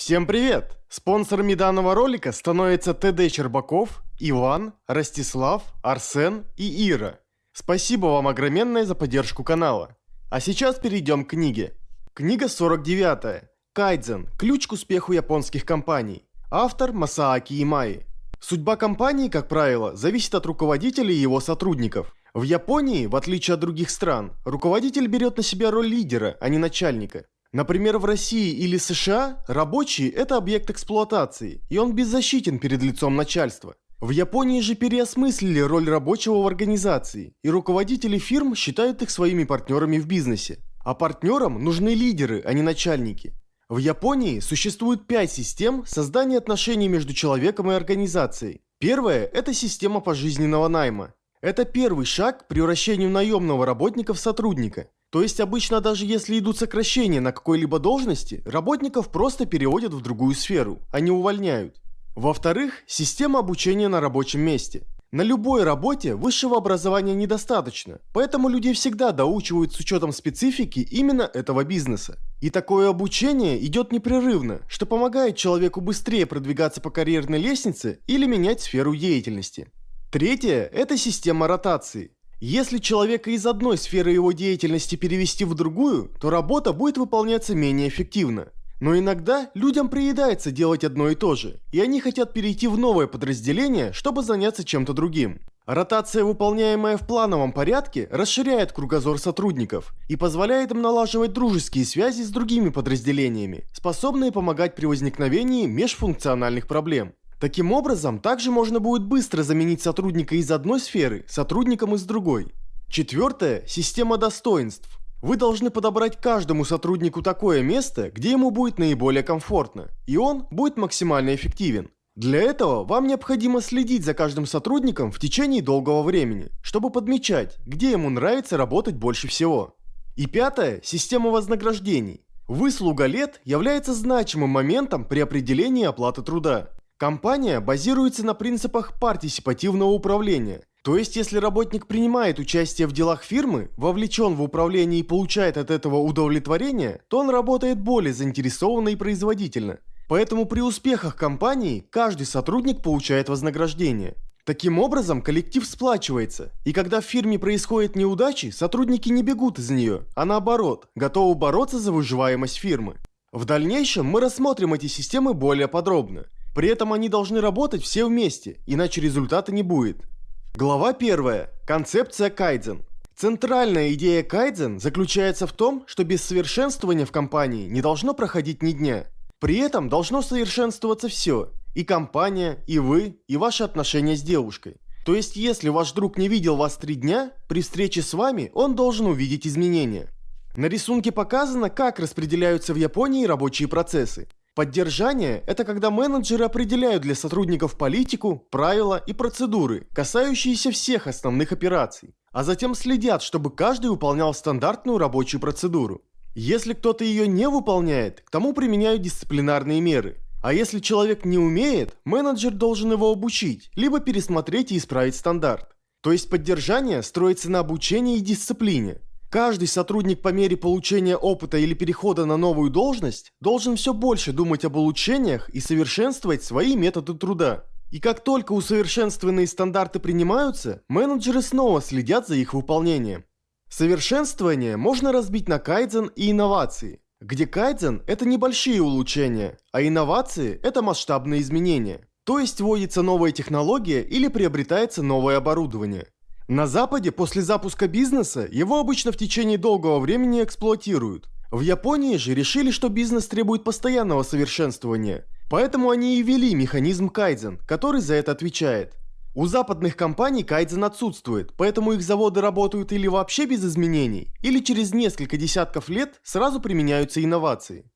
Всем привет! Спонсорами данного ролика становятся ТД Чербаков, Иван, Ростислав, Арсен и Ира. Спасибо вам огроменное за поддержку канала. А сейчас перейдем к книге. Книга 49. Кайдзен. Ключ к успеху японских компаний. Автор Масааки Имаи. Судьба компании, как правило, зависит от руководителя и его сотрудников. В Японии, в отличие от других стран, руководитель берет на себя роль лидера, а не начальника. Например, в России или США рабочий – это объект эксплуатации, и он беззащитен перед лицом начальства. В Японии же переосмыслили роль рабочего в организации, и руководители фирм считают их своими партнерами в бизнесе. А партнерам нужны лидеры, а не начальники. В Японии существует пять систем создания отношений между человеком и организацией. Первая – это система пожизненного найма. Это первый шаг к превращению наемного работника в сотрудника – то есть обычно даже если идут сокращения на какой-либо должности, работников просто переводят в другую сферу, а не увольняют. Во-вторых, система обучения на рабочем месте. На любой работе высшего образования недостаточно, поэтому людей всегда доучивают с учетом специфики именно этого бизнеса. И такое обучение идет непрерывно, что помогает человеку быстрее продвигаться по карьерной лестнице или менять сферу деятельности. Третье – это система ротации. Если человека из одной сферы его деятельности перевести в другую, то работа будет выполняться менее эффективно. Но иногда людям приедается делать одно и то же, и они хотят перейти в новое подразделение, чтобы заняться чем-то другим. Ротация, выполняемая в плановом порядке, расширяет кругозор сотрудников и позволяет им налаживать дружеские связи с другими подразделениями, способные помогать при возникновении межфункциональных проблем. Таким образом, также можно будет быстро заменить сотрудника из одной сферы сотрудником из другой. Четвертое – система достоинств. Вы должны подобрать каждому сотруднику такое место, где ему будет наиболее комфортно, и он будет максимально эффективен. Для этого вам необходимо следить за каждым сотрудником в течение долгого времени, чтобы подмечать, где ему нравится работать больше всего. И пятое – система вознаграждений. Выслуга лет является значимым моментом при определении оплаты труда. Компания базируется на принципах партисипативного управления. То есть, если работник принимает участие в делах фирмы, вовлечен в управление и получает от этого удовлетворение, то он работает более заинтересованно и производительно. Поэтому при успехах компании каждый сотрудник получает вознаграждение. Таким образом, коллектив сплачивается, и когда в фирме происходят неудачи, сотрудники не бегут из нее, а наоборот, готовы бороться за выживаемость фирмы. В дальнейшем мы рассмотрим эти системы более подробно. При этом они должны работать все вместе, иначе результата не будет. Глава 1. Концепция кайдзен. Центральная идея кайдзен заключается в том, что без совершенствования в компании не должно проходить ни дня. При этом должно совершенствоваться все. И компания, и вы, и ваши отношения с девушкой. То есть, если ваш друг не видел вас три дня, при встрече с вами он должен увидеть изменения. На рисунке показано, как распределяются в Японии рабочие процессы. Поддержание – это когда менеджеры определяют для сотрудников политику, правила и процедуры, касающиеся всех основных операций, а затем следят, чтобы каждый выполнял стандартную рабочую процедуру. Если кто-то ее не выполняет, к тому применяют дисциплинарные меры. А если человек не умеет, менеджер должен его обучить, либо пересмотреть и исправить стандарт. То есть поддержание строится на обучении и дисциплине, Каждый сотрудник по мере получения опыта или перехода на новую должность должен все больше думать об улучшениях и совершенствовать свои методы труда. И как только усовершенствованные стандарты принимаются, менеджеры снова следят за их выполнением. Совершенствование можно разбить на кайдзен и инновации, где кайдзен – это небольшие улучшения, а инновации – это масштабные изменения. То есть вводится новая технология или приобретается новое оборудование. На Западе после запуска бизнеса его обычно в течение долгого времени эксплуатируют. В Японии же решили, что бизнес требует постоянного совершенствования, поэтому они и ввели механизм кайдзен, который за это отвечает. У западных компаний кайдзен отсутствует, поэтому их заводы работают или вообще без изменений, или через несколько десятков лет сразу применяются инновации.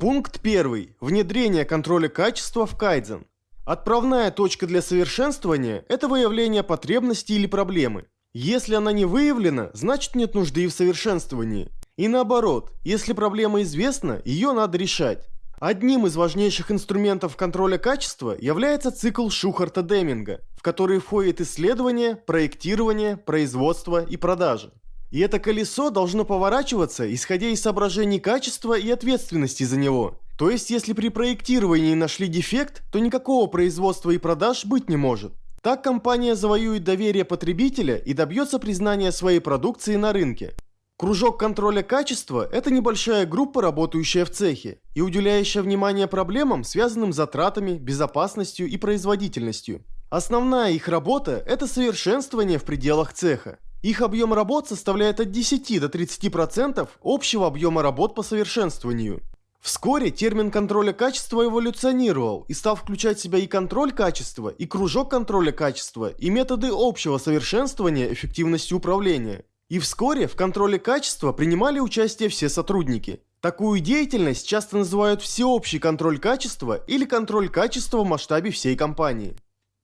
Пункт 1. Внедрение контроля качества в кайдзен. Отправная точка для совершенствования – это выявление потребности или проблемы. Если она не выявлена, значит нет нужды в совершенствовании. И наоборот, если проблема известна, ее надо решать. Одним из важнейших инструментов контроля качества является цикл Шухарта-Деминга, в который входит исследование, проектирование, производство и продажа. И это колесо должно поворачиваться, исходя из соображений качества и ответственности за него, То есть, если при проектировании нашли дефект, то никакого производства и продаж быть не может. Так компания завоюет доверие потребителя и добьется признания своей продукции на рынке. Кружок контроля качества – это небольшая группа, работающая в цехе и уделяющая внимание проблемам, связанным с затратами, безопасностью и производительностью. Основная их работа – это совершенствование в пределах цеха. Их объем работ составляет от 10 до 30% общего объема работ по совершенствованию. Вскоре термин контроля качества эволюционировал и стал включать в себя и контроль качества, и кружок контроля качества, и методы общего совершенствования эффективности управления. И вскоре в контроле качества принимали участие все сотрудники. Такую деятельность часто называют всеобщий контроль качества или контроль качества в масштабе всей компании.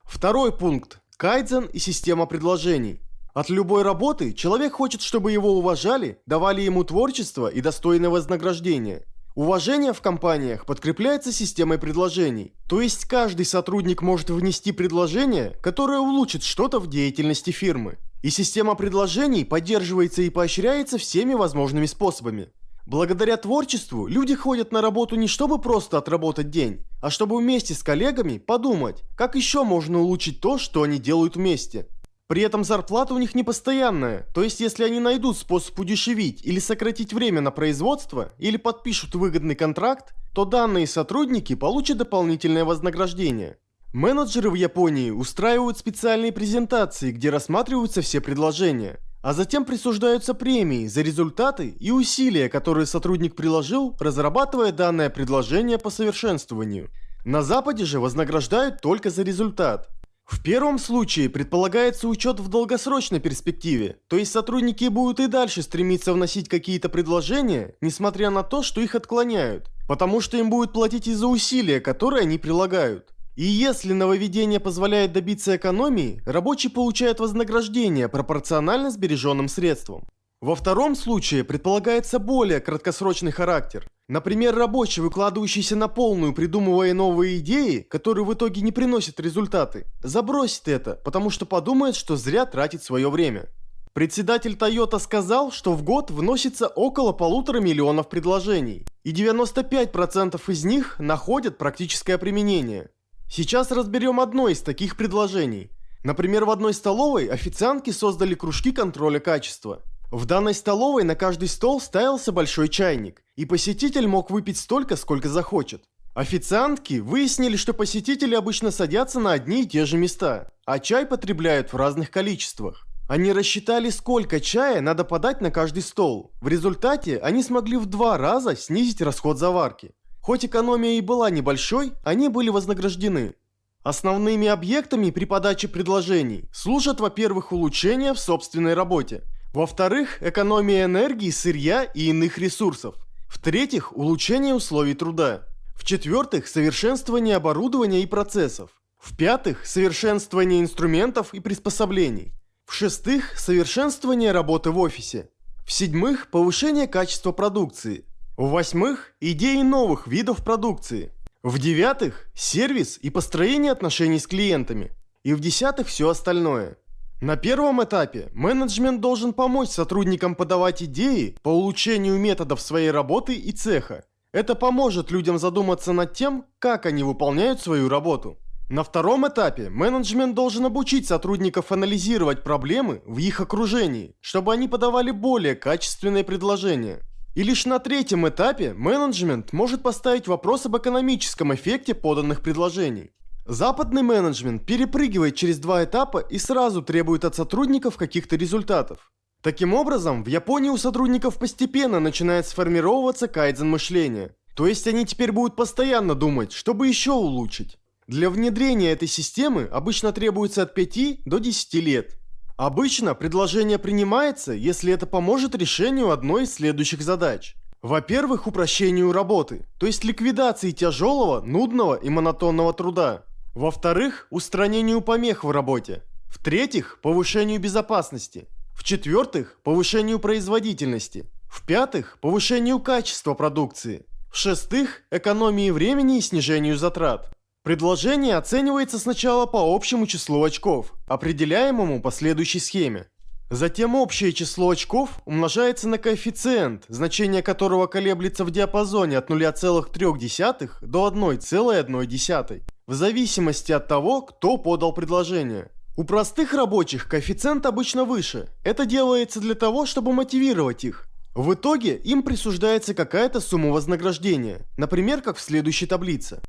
Второй пункт – кайдзен и система предложений. От любой работы человек хочет, чтобы его уважали, давали ему творчество и достойное вознаграждение. Уважение в компаниях подкрепляется системой предложений, то есть каждый сотрудник может внести предложение, которое улучшит что-то в деятельности фирмы. И система предложений поддерживается и поощряется всеми возможными способами. Благодаря творчеству люди ходят на работу не чтобы просто отработать день, а чтобы вместе с коллегами подумать, как еще можно улучшить то, что они делают вместе. При этом зарплата у них не постоянная, то есть если они найдут способ удешевить или сократить время на производство, или подпишут выгодный контракт, то данные сотрудники получат дополнительное вознаграждение. Менеджеры в Японии устраивают специальные презентации, где рассматриваются все предложения, а затем присуждаются премии за результаты и усилия, которые сотрудник приложил, разрабатывая данное предложение по совершенствованию. На Западе же вознаграждают только за результат. В первом случае предполагается учет в долгосрочной перспективе, то есть сотрудники будут и дальше стремиться вносить какие-то предложения, несмотря на то, что их отклоняют, потому что им будет платить из-за усилия, которые они прилагают. И если нововведение позволяет добиться экономии, рабочий получает вознаграждение пропорционально сбереженным средствам. Во втором случае предполагается более краткосрочный характер. Например, рабочий, выкладывающийся на полную, придумывая новые идеи, которые в итоге не приносят результаты, забросит это, потому что подумает, что зря тратит свое время. Председатель Toyota сказал, что в год вносится около полутора миллионов предложений, и 95% из них находят практическое применение. Сейчас разберем одно из таких предложений. Например, в одной столовой официантки создали кружки контроля качества – в данной столовой на каждый стол ставился большой чайник, и посетитель мог выпить столько, сколько захочет. Официантки выяснили, что посетители обычно садятся на одни и те же места, а чай потребляют в разных количествах. Они рассчитали, сколько чая надо подать на каждый стол. В результате они смогли в два раза снизить расход заварки. Хоть экономия и была небольшой, они были вознаграждены. Основными объектами при подаче предложений служат, во-первых, улучшения в собственной работе. Во-вторых, экономия энергии, сырья и иных ресурсов. В-третьих, улучшение условий труда. В-четвертых, совершенствование оборудования и процессов. В-пятых, совершенствование инструментов и приспособлений. В-шестых, совершенствование работы в офисе. В-седьмых, повышение качества продукции. В-восьмых, идеи новых видов продукции. В-девятых, сервис и построение отношений с клиентами. И в-десятых, все остальное – на первом этапе менеджмент должен помочь сотрудникам подавать идеи по улучшению методов своей работы и цеха. Это поможет людям задуматься над тем, как они выполняют свою работу. На втором этапе менеджмент должен обучить сотрудников анализировать проблемы в их окружении, чтобы они подавали более качественные предложения. И лишь на третьем этапе менеджмент может поставить вопрос об экономическом эффекте поданных предложений. Западный менеджмент перепрыгивает через два этапа и сразу требует от сотрудников каких-то результатов. Таким образом, в Японии у сотрудников постепенно начинает сформироваться кайдзен мышления. То есть они теперь будут постоянно думать, чтобы еще улучшить. Для внедрения этой системы обычно требуется от 5 до 10 лет. Обычно предложение принимается, если это поможет решению одной из следующих задач. Во-первых, упрощению работы, то есть ликвидации тяжелого, нудного и монотонного труда. Во-вторых, устранению помех в работе. В-третьих, повышению безопасности. В-четвертых, повышению производительности. В-пятых, повышению качества продукции. В-шестых, экономии времени и снижению затрат. Предложение оценивается сначала по общему числу очков, определяемому по следующей схеме. Затем общее число очков умножается на коэффициент, значение которого колеблется в диапазоне от 0,3 до 1,1, в зависимости от того, кто подал предложение. У простых рабочих коэффициент обычно выше. Это делается для того, чтобы мотивировать их. В итоге им присуждается какая-то сумма вознаграждения, например, как в следующей таблице.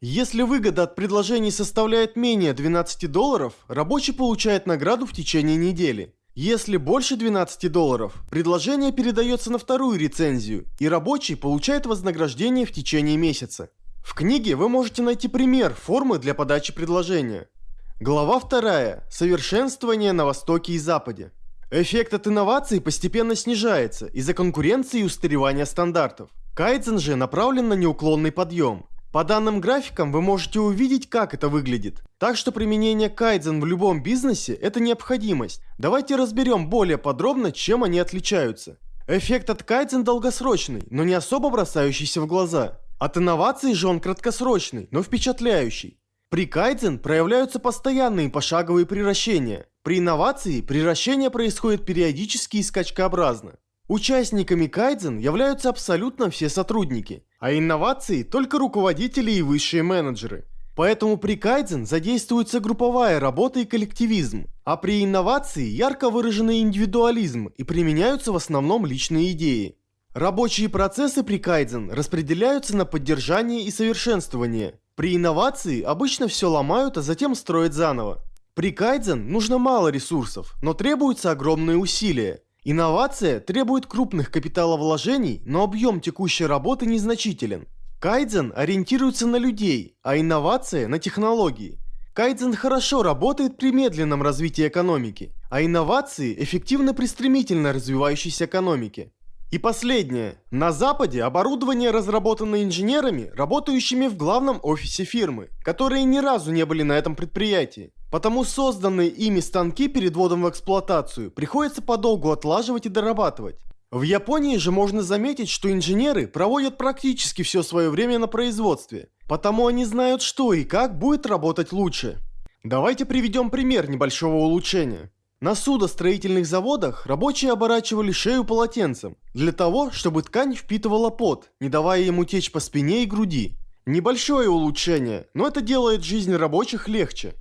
Если выгода от предложений составляет менее 12 долларов, рабочий получает награду в течение недели. Если больше 12 долларов, предложение передается на вторую рецензию, и рабочий получает вознаграждение в течение месяца. В книге вы можете найти пример формы для подачи предложения. Глава 2. Совершенствование на Востоке и Западе. Эффект от инноваций постепенно снижается из-за конкуренции и устаревания стандартов. Кайдзен же направлен на неуклонный подъем. По данным графикам вы можете увидеть, как это выглядит. Так что применение кайдзен в любом бизнесе – это необходимость. Давайте разберем более подробно, чем они отличаются. Эффект от кайдзен долгосрочный, но не особо бросающийся в глаза. От инноваций же он краткосрочный, но впечатляющий. При кайдзен проявляются постоянные пошаговые превращения. При инновации превращение происходит периодически и скачкообразно. Участниками кайдзен являются абсолютно все сотрудники, а инновации только руководители и высшие менеджеры. Поэтому при кайдзен задействуется групповая работа и коллективизм, а при инновации ярко выраженный индивидуализм и применяются в основном личные идеи. Рабочие процессы при кайдзен распределяются на поддержание и совершенствование, при инновации обычно все ломают, а затем строят заново. При кайдзен нужно мало ресурсов, но требуются огромные усилия. Инновация требует крупных капиталовложений, но объем текущей работы незначителен. Кайдзен ориентируется на людей, а инновация на технологии. Кайдзен хорошо работает при медленном развитии экономики, а инновации эффективны при стремительно развивающейся экономике. И последнее. На Западе оборудование разработано инженерами, работающими в главном офисе фирмы, которые ни разу не были на этом предприятии. Потому созданные ими станки перед вводом в эксплуатацию приходится подолгу отлаживать и дорабатывать. В Японии же можно заметить, что инженеры проводят практически все свое время на производстве, потому они знают, что и как будет работать лучше. Давайте приведем пример небольшого улучшения. На судостроительных заводах рабочие оборачивали шею полотенцем, для того, чтобы ткань впитывала пот, не давая ему течь по спине и груди. Небольшое улучшение, но это делает жизнь рабочих легче.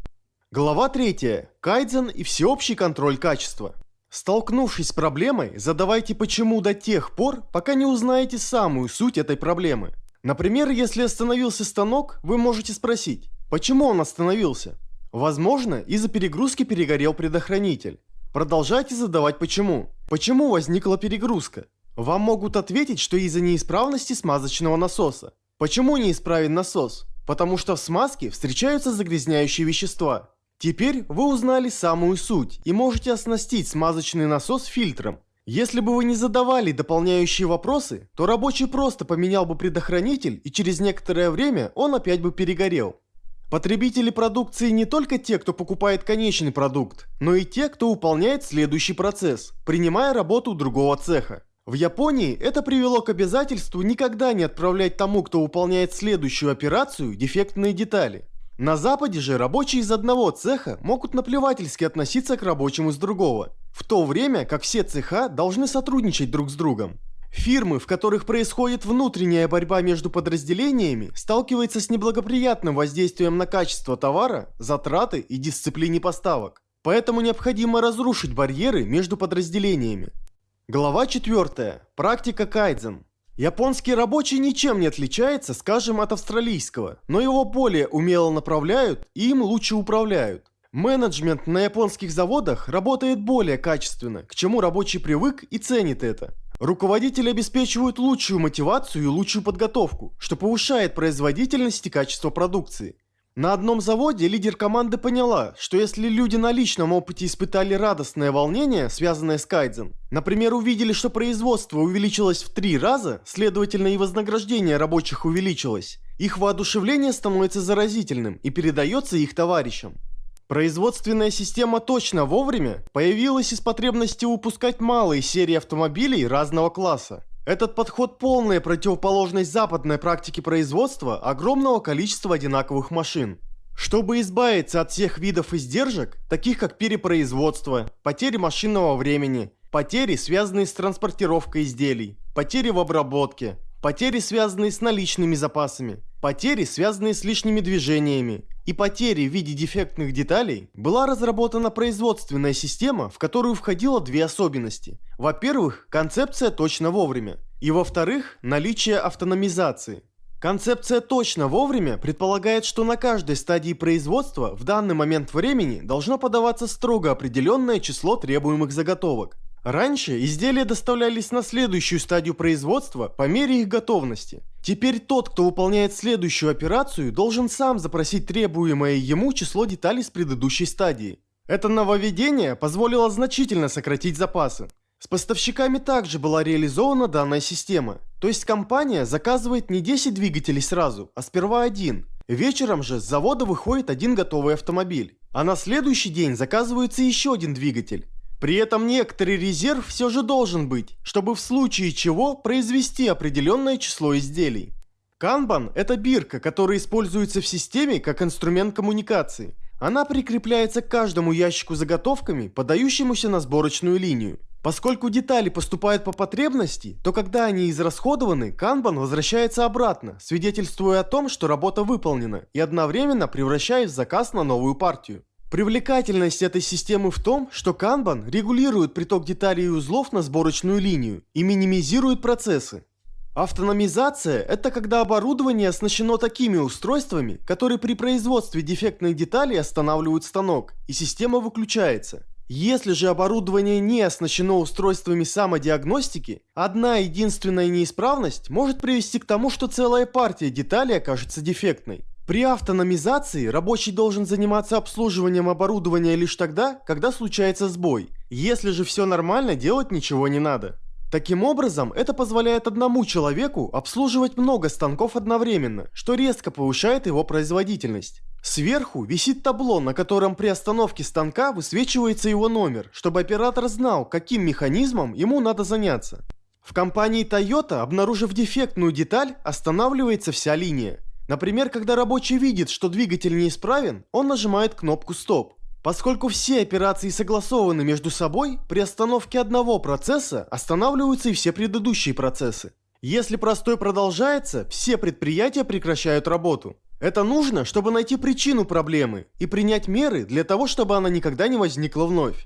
Глава 3. Кайдзен и всеобщий контроль качества. Столкнувшись с проблемой, задавайте почему до тех пор, пока не узнаете самую суть этой проблемы. Например, если остановился станок, вы можете спросить, почему он остановился? Возможно, из-за перегрузки перегорел предохранитель. Продолжайте задавать почему. Почему возникла перегрузка? Вам могут ответить, что из-за неисправности смазочного насоса. Почему неисправен насос? Потому что в смазке встречаются загрязняющие вещества. Теперь вы узнали самую суть и можете оснастить смазочный насос фильтром. Если бы вы не задавали дополняющие вопросы, то рабочий просто поменял бы предохранитель и через некоторое время он опять бы перегорел. Потребители продукции не только те, кто покупает конечный продукт, но и те, кто выполняет следующий процесс, принимая работу другого цеха. В Японии это привело к обязательству никогда не отправлять тому, кто выполняет следующую операцию, дефектные детали. На Западе же рабочие из одного цеха могут наплевательски относиться к рабочим из другого, в то время как все цеха должны сотрудничать друг с другом. Фирмы, в которых происходит внутренняя борьба между подразделениями, сталкиваются с неблагоприятным воздействием на качество товара, затраты и дисциплине поставок. Поэтому необходимо разрушить барьеры между подразделениями. Глава 4. Практика кайдзен. Японский рабочий ничем не отличается, скажем, от австралийского, но его более умело направляют и им лучше управляют. Менеджмент на японских заводах работает более качественно, к чему рабочий привык и ценит это. Руководители обеспечивают лучшую мотивацию и лучшую подготовку, что повышает производительность и качество продукции. На одном заводе лидер команды поняла, что если люди на личном опыте испытали радостное волнение, связанное с кайдзен, например, увидели, что производство увеличилось в три раза, следовательно и вознаграждение рабочих увеличилось, их воодушевление становится заразительным и передается их товарищам. Производственная система точно вовремя появилась из потребности выпускать малые серии автомобилей разного класса. Этот подход полная противоположность западной практике производства огромного количества одинаковых машин. Чтобы избавиться от всех видов издержек, таких как перепроизводство, потери машинного времени, потери, связанные с транспортировкой изделий, потери в обработке, потери, связанные с наличными запасами, потери, связанные с лишними движениями, и потери в виде дефектных деталей, была разработана производственная система, в которую входило две особенности. Во-первых, концепция точно вовремя, и во-вторых, наличие автономизации. Концепция точно вовремя предполагает, что на каждой стадии производства в данный момент времени должно подаваться строго определенное число требуемых заготовок. Раньше изделия доставлялись на следующую стадию производства по мере их готовности. Теперь тот, кто выполняет следующую операцию, должен сам запросить требуемое ему число деталей с предыдущей стадии. Это нововведение позволило значительно сократить запасы. С поставщиками также была реализована данная система. То есть компания заказывает не 10 двигателей сразу, а сперва один. Вечером же с завода выходит один готовый автомобиль. А на следующий день заказывается еще один двигатель. При этом некоторый резерв все же должен быть, чтобы в случае чего произвести определенное число изделий. Kanban – это бирка, которая используется в системе как инструмент коммуникации. Она прикрепляется к каждому ящику заготовками, подающемуся на сборочную линию. Поскольку детали поступают по потребности, то когда они израсходованы, Kanban возвращается обратно, свидетельствуя о том, что работа выполнена, и одновременно превращая в заказ на новую партию. Привлекательность этой системы в том, что Kanban регулирует приток деталей и узлов на сборочную линию и минимизирует процессы. Автономизация – это когда оборудование оснащено такими устройствами, которые при производстве дефектных деталей останавливают станок, и система выключается. Если же оборудование не оснащено устройствами самодиагностики, одна единственная неисправность может привести к тому, что целая партия деталей окажется дефектной. При автономизации рабочий должен заниматься обслуживанием оборудования лишь тогда, когда случается сбой. Если же все нормально, делать ничего не надо. Таким образом, это позволяет одному человеку обслуживать много станков одновременно, что резко повышает его производительность. Сверху висит табло, на котором при остановке станка высвечивается его номер, чтобы оператор знал, каким механизмом ему надо заняться. В компании Toyota, обнаружив дефектную деталь, останавливается вся линия. Например, когда рабочий видит, что двигатель неисправен, он нажимает кнопку «Стоп». Поскольку все операции согласованы между собой, при остановке одного процесса останавливаются и все предыдущие процессы. Если простой продолжается, все предприятия прекращают работу. Это нужно, чтобы найти причину проблемы и принять меры для того, чтобы она никогда не возникла вновь.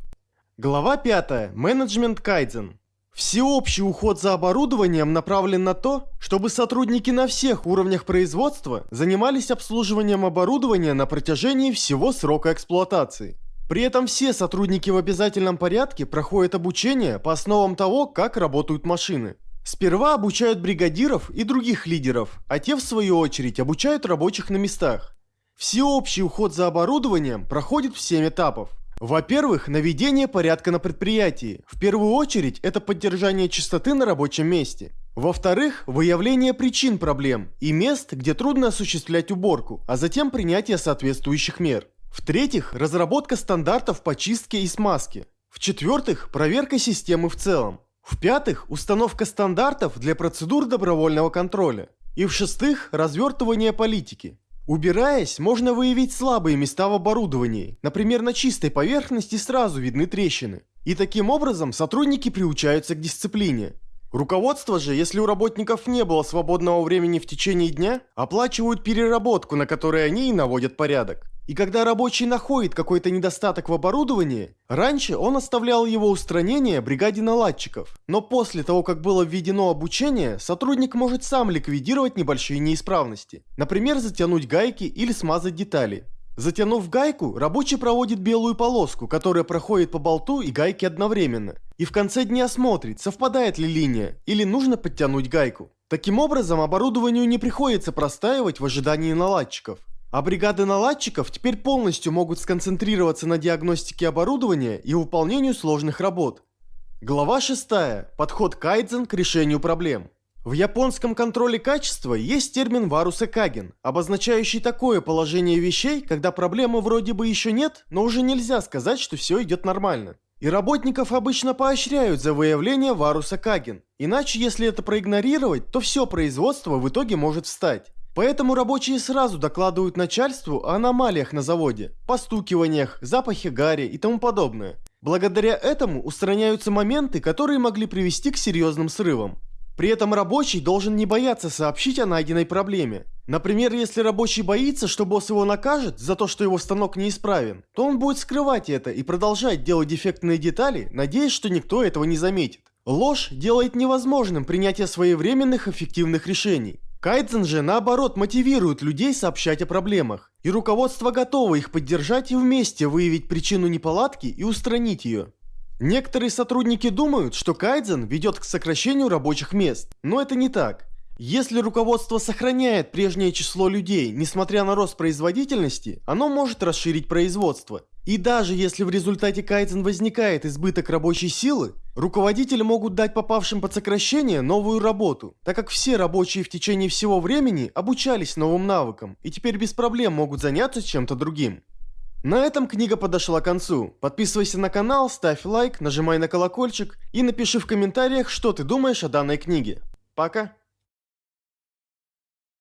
Глава 5. Менеджмент Кайдзен. Всеобщий уход за оборудованием направлен на то, чтобы сотрудники на всех уровнях производства занимались обслуживанием оборудования на протяжении всего срока эксплуатации. При этом все сотрудники в обязательном порядке проходят обучение по основам того, как работают машины. Сперва обучают бригадиров и других лидеров, а те в свою очередь обучают рабочих на местах. Всеобщий уход за оборудованием проходит в 7 этапов. Во-первых, наведение порядка на предприятии. В первую очередь, это поддержание чистоты на рабочем месте. Во-вторых, выявление причин проблем и мест, где трудно осуществлять уборку, а затем принятие соответствующих мер. В-третьих, разработка стандартов по чистке и смазке. В-четвертых, проверка системы в целом. В-пятых, установка стандартов для процедур добровольного контроля. И в-шестых, развертывание политики. Убираясь, можно выявить слабые места в оборудовании. Например, на чистой поверхности сразу видны трещины. И таким образом сотрудники приучаются к дисциплине. Руководство же, если у работников не было свободного времени в течение дня, оплачивают переработку, на которой они и наводят порядок. И когда рабочий находит какой-то недостаток в оборудовании, раньше он оставлял его устранение бригаде наладчиков. Но после того, как было введено обучение, сотрудник может сам ликвидировать небольшие неисправности. Например, затянуть гайки или смазать детали. Затянув гайку, рабочий проводит белую полоску, которая проходит по болту и гайке одновременно. И в конце дня смотрит, совпадает ли линия, или нужно подтянуть гайку. Таким образом, оборудованию не приходится простаивать в ожидании наладчиков. А бригады наладчиков теперь полностью могут сконцентрироваться на диагностике оборудования и выполнению сложных работ. Глава 6. Подход кайдзен к решению проблем. В японском контроле качества есть термин варуса каген, обозначающий такое положение вещей, когда проблемы вроде бы еще нет, но уже нельзя сказать, что все идет нормально. И работников обычно поощряют за выявление варуса каген, иначе если это проигнорировать, то все производство в итоге может встать. Поэтому рабочие сразу докладывают начальству о аномалиях на заводе, постукиваниях, запахе гари и тому подобное. Благодаря этому устраняются моменты, которые могли привести к серьезным срывам. При этом рабочий должен не бояться сообщить о найденной проблеме. Например, если рабочий боится, что босс его накажет за то, что его станок неисправен, то он будет скрывать это и продолжать делать дефектные детали, надеясь, что никто этого не заметит. Ложь делает невозможным принятие своевременных эффективных решений. Кайдзен же наоборот мотивирует людей сообщать о проблемах, и руководство готово их поддержать и вместе выявить причину неполадки и устранить ее. Некоторые сотрудники думают, что кайдзен ведет к сокращению рабочих мест, но это не так. Если руководство сохраняет прежнее число людей, несмотря на рост производительности, оно может расширить производство. И даже если в результате кайдзен возникает избыток рабочей силы, руководители могут дать попавшим под сокращение новую работу, так как все рабочие в течение всего времени обучались новым навыкам и теперь без проблем могут заняться чем-то другим. На этом книга подошла к концу. Подписывайся на канал, ставь лайк, нажимай на колокольчик и напиши в комментариях, что ты думаешь о данной книге. Пока!